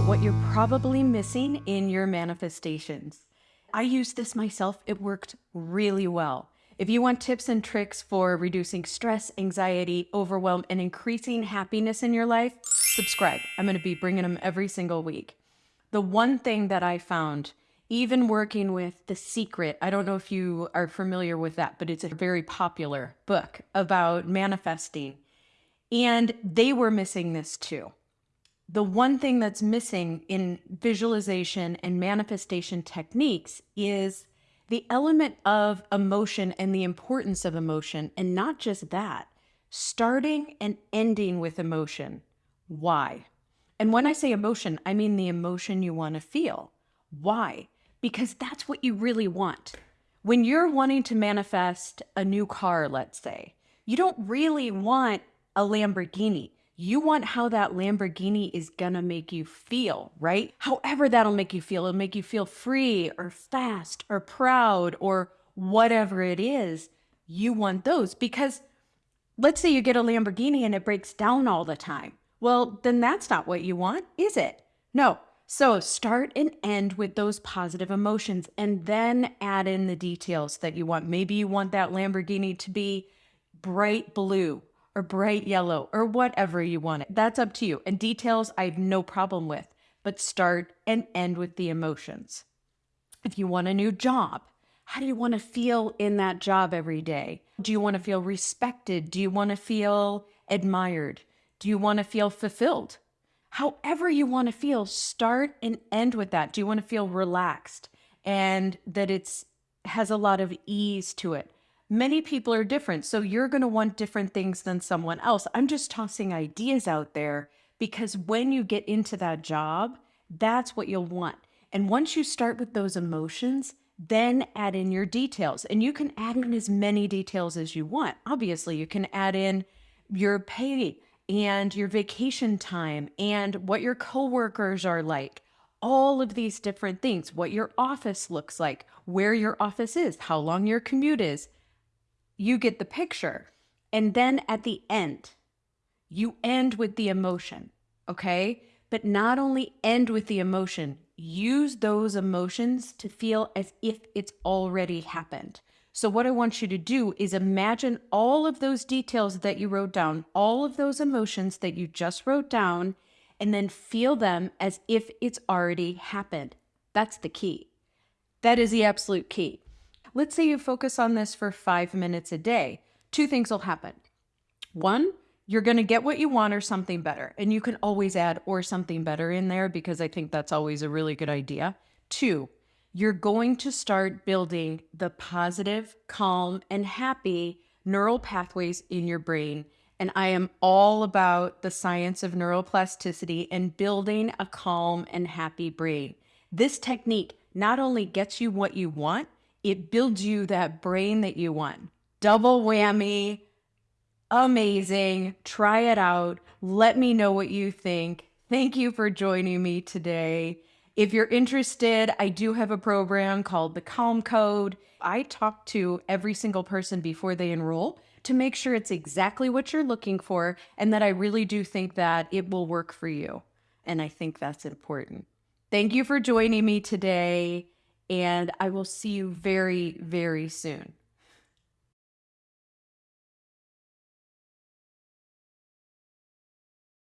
what you're probably missing in your manifestations. I used this myself, it worked really well. If you want tips and tricks for reducing stress, anxiety, overwhelm, and increasing happiness in your life, subscribe. I'm going to be bringing them every single week. The one thing that I found, even working with The Secret, I don't know if you are familiar with that, but it's a very popular book about manifesting. And they were missing this too. The one thing that's missing in visualization and manifestation techniques is the element of emotion and the importance of emotion. And not just that, starting and ending with emotion. Why? And when I say emotion, I mean the emotion you want to feel. Why? Because that's what you really want. When you're wanting to manifest a new car, let's say, you don't really want a Lamborghini. You want how that Lamborghini is going to make you feel, right? However, that'll make you feel. It'll make you feel free or fast or proud or whatever it is. You want those because let's say you get a Lamborghini and it breaks down all the time. Well, then that's not what you want, is it? No. So start and end with those positive emotions and then add in the details that you want. Maybe you want that Lamborghini to be bright blue or bright yellow or whatever you want it. That's up to you. And details I have no problem with, but start and end with the emotions. If you want a new job, how do you want to feel in that job every day? Do you want to feel respected? Do you want to feel admired? Do you want to feel fulfilled? However, you want to feel, start and end with that. Do you want to feel relaxed and that it's has a lot of ease to it? Many people are different. So you're going to want different things than someone else. I'm just tossing ideas out there because when you get into that job, that's what you'll want. And once you start with those emotions, then add in your details. And you can add in as many details as you want. Obviously, you can add in your pay and your vacation time and what your coworkers are like. All of these different things, what your office looks like, where your office is, how long your commute is, you get the picture. And then at the end, you end with the emotion, okay? But not only end with the emotion, use those emotions to feel as if it's already happened. So, what I want you to do is imagine all of those details that you wrote down, all of those emotions that you just wrote down, and then feel them as if it's already happened. That's the key. That is the absolute key. Let's say you focus on this for five minutes a day. Two things will happen. One, you're going to get what you want or something better. And you can always add or something better in there because I think that's always a really good idea. Two, you're going to start building the positive, calm, and happy neural pathways in your brain. And I am all about the science of neuroplasticity and building a calm and happy brain. This technique not only gets you what you want, it builds you that brain that you want. Double whammy. Amazing. Try it out. Let me know what you think. Thank you for joining me today. If you're interested, I do have a program called the Calm Code. I talk to every single person before they enroll to make sure it's exactly what you're looking for and that I really do think that it will work for you. And I think that's important. Thank you for joining me today and I will see you very, very soon.